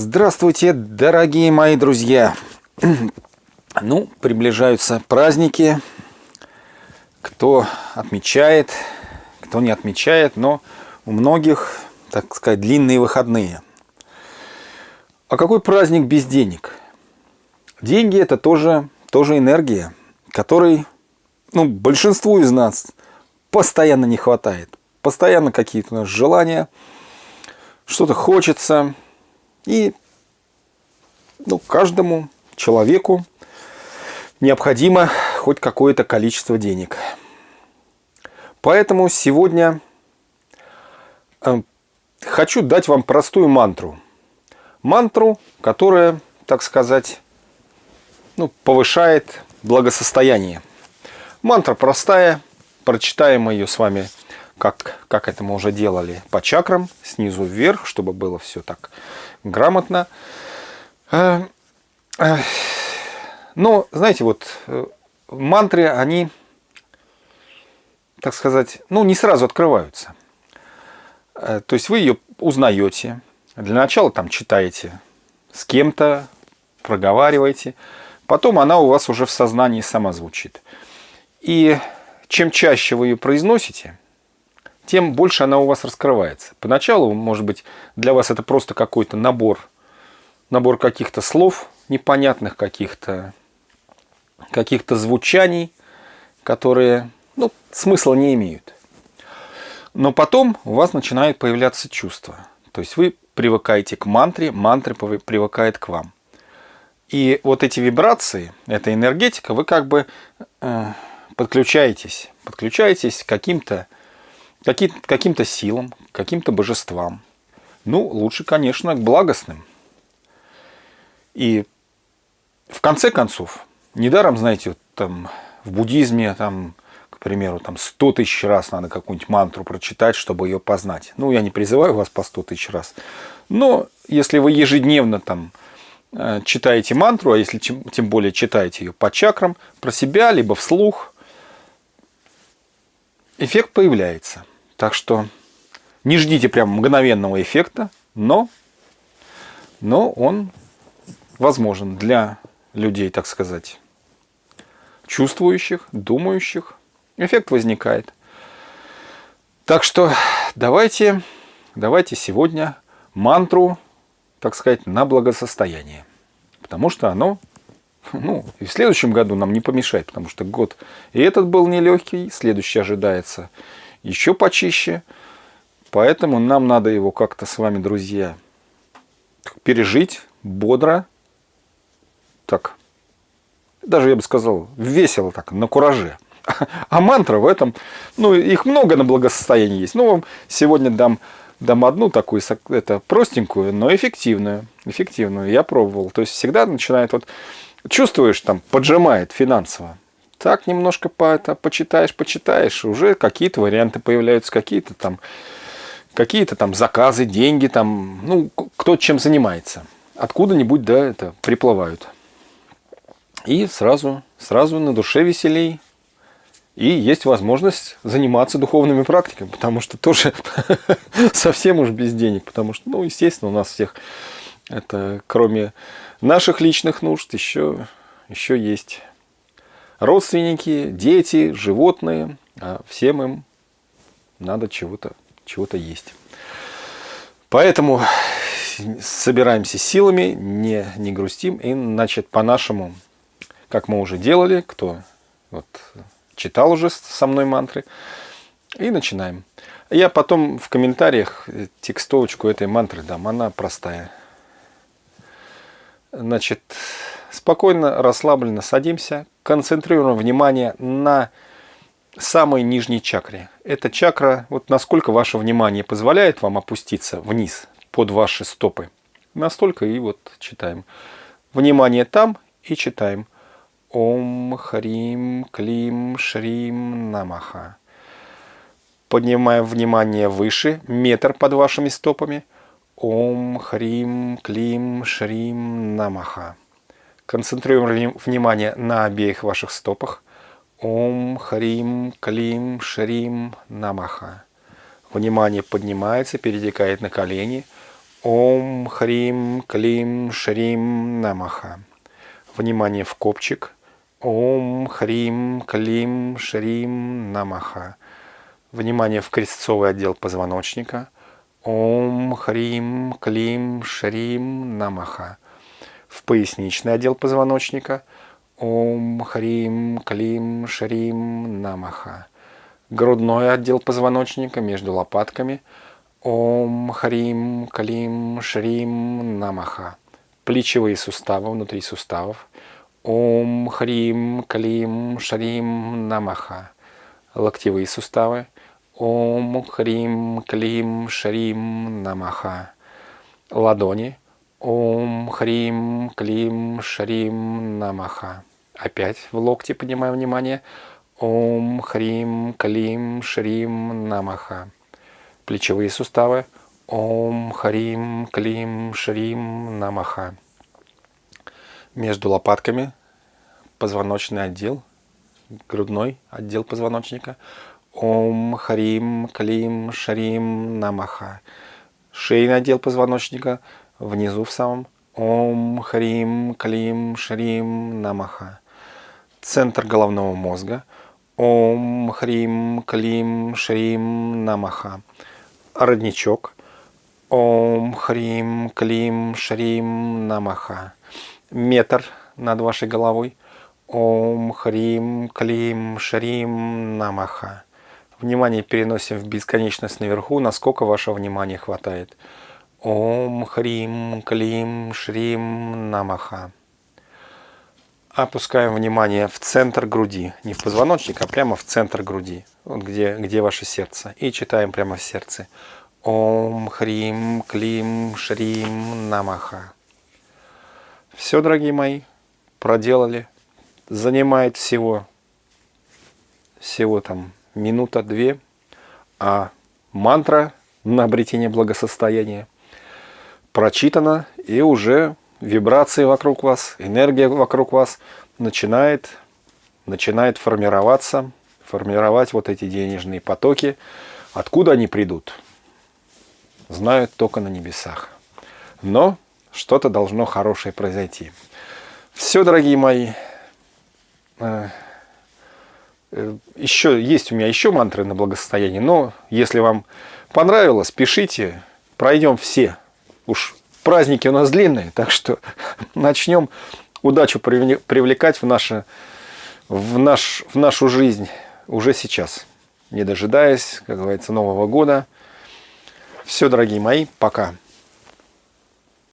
Здравствуйте, дорогие мои друзья! Ну, приближаются праздники. Кто отмечает, кто не отмечает, но у многих, так сказать, длинные выходные. А какой праздник без денег? Деньги это тоже, тоже энергия, которой ну, большинству из нас постоянно не хватает. Постоянно какие-то у нас желания, что-то хочется. И ну, каждому человеку необходимо хоть какое-то количество денег. Поэтому сегодня э, хочу дать вам простую мантру. Мантру, которая, так сказать, ну, повышает благосостояние. Мантра простая, прочитаем ее с вами, как, как это мы уже делали, по чакрам, снизу вверх, чтобы было все так грамотно. Э, э, но, знаете, вот э, мантры, они, так сказать, ну, не сразу открываются. То есть вы ее узнаете. Для начала там читаете с кем-то, проговариваете. Потом она у вас уже в сознании сама звучит. И чем чаще вы ее произносите, тем больше она у вас раскрывается. Поначалу, может быть, для вас это просто какой-то набор, набор каких-то слов, непонятных каких-то каких-то звучаний, которые ну, смысла не имеют. Но потом у вас начинает появляться чувство. То есть вы привыкаете к мантре, мантра привыкает к вам. И вот эти вибрации, эта энергетика, вы как бы э, подключаетесь, подключаетесь к каким-то каким, каким силам, каким-то божествам. Ну, лучше, конечно, к благостным. И в конце концов, недаром, знаете, вот там в буддизме, там, к примеру, там 100 тысяч раз надо какую-нибудь мантру прочитать, чтобы ее познать. Ну, я не призываю вас по 100 тысяч раз. Но если вы ежедневно там э, читаете мантру, а если тем более читаете ее по чакрам, про себя, либо вслух, эффект появляется. Так что не ждите прям мгновенного эффекта, но, но он возможен для людей, так сказать, чувствующих, думающих. Эффект возникает. Так что давайте, давайте сегодня мантру, так сказать, на благосостояние. Потому что оно ну, и в следующем году нам не помешает, потому что год и этот был нелегкий, следующий ожидается еще почище. Поэтому нам надо его как-то с вами, друзья, пережить бодро. Так, даже я бы сказал, весело так, на кураже. А мантра в этом, ну, их много на благосостоянии есть. Ну, вам сегодня дам, дам одну такую, это простенькую, но эффективную. Эффективную, я пробовал. То есть всегда начинает вот чувствуешь, там, поджимает финансово. Так немножко по, это, почитаешь, почитаешь, уже какие-то варианты появляются, какие-то там, какие-то там заказы, деньги, там, ну, кто чем занимается. Откуда-нибудь, да, это приплывают. И сразу, сразу на душе веселей. И есть возможность заниматься духовными практиками, потому что тоже совсем уж без денег, потому что, ну, естественно, у нас всех это кроме наших личных нужд еще, еще есть родственники, дети, животные. А всем им надо чего-то чего, -то, есть. Поэтому собираемся силами, не, не грустим. И, значит, по-нашему, как мы уже делали, кто вот, читал уже со мной мантры, и начинаем. Я потом в комментариях текстовочку этой мантры дам, она простая. Значит, спокойно, расслабленно садимся, концентрируем внимание на самой нижней чакре. Эта чакра, вот насколько ваше внимание позволяет вам опуститься вниз, под ваши стопы, настолько и вот читаем. Внимание там и читаем. Ом Хрим Клим Шрим Намаха. Поднимаем внимание выше, метр под вашими стопами – Ом Хрим Клим Шрим Намаха. Концентрируем внимание на обеих ваших стопах. Ом Хрим Клим Шрим Намаха. Внимание поднимается, перетекает на колени. Ом Хрим Клим Шрим Намаха. Внимание в копчик. Ом Хрим Клим Шрим Намаха. Внимание в крестцовый отдел позвоночника. Ом Хрим Клим Шрим Намаха. В поясничный отдел позвоночника. Ом Хрим Клим Шрим Намаха. Грудной отдел позвоночника между лопатками – Ом Хрим Клим Шрим Намаха. Плечевые суставы внутри суставов. Ом Хрим Клим Шрим Намаха. Локтевые суставы. Ом Хрим Клим Шрим Намаха. Ладони. Ом Хрим Клим Шрим Намаха. Опять в локте поднимаем внимание. Ом Хрим Клим Шрим Намаха плечевые суставы. Ом, Харим, Клим, Шрим, Намаха. Между лопатками позвоночный отдел, грудной отдел позвоночника. Ом, Харим, Клим, Шрим, Намаха. Шейный отдел позвоночника внизу в самом. Ом, Харим, Клим, Шрим, Намаха. Центр головного мозга. Ом, Хрим, Клим, Шрим, Намаха родничок. Ом, Хрим, Клим, Шрим, Намаха. Метр над вашей головой. Ом, Хрим, Клим, Шрим, Намаха. Внимание переносим в бесконечность наверху, насколько ваше внимание хватает. Ом, Хрим, Клим, Шрим, Намаха. Опускаем внимание в центр груди. Не в позвоночник, а прямо в центр груди. Вот где, где ваше сердце. И читаем прямо в сердце. Ом, Хрим, Клим, Шрим, Намаха. Все, дорогие мои, проделали. Занимает всего, всего там минута-две. А мантра на обретение благосостояния прочитана и уже вибрации вокруг вас, энергия вокруг вас начинает, начинает формироваться, формировать вот эти денежные потоки. Откуда они придут? Знают только на небесах. Но что-то должно хорошее произойти. Все, дорогие мои. Э, еще есть у меня еще мантры на благосостояние, но если вам понравилось, пишите, пройдем все. Уж праздники у нас длинные, так что начнем удачу привлекать в, наше, в, наш, в нашу жизнь уже сейчас, не дожидаясь, как говорится, Нового года. Все, дорогие мои, пока.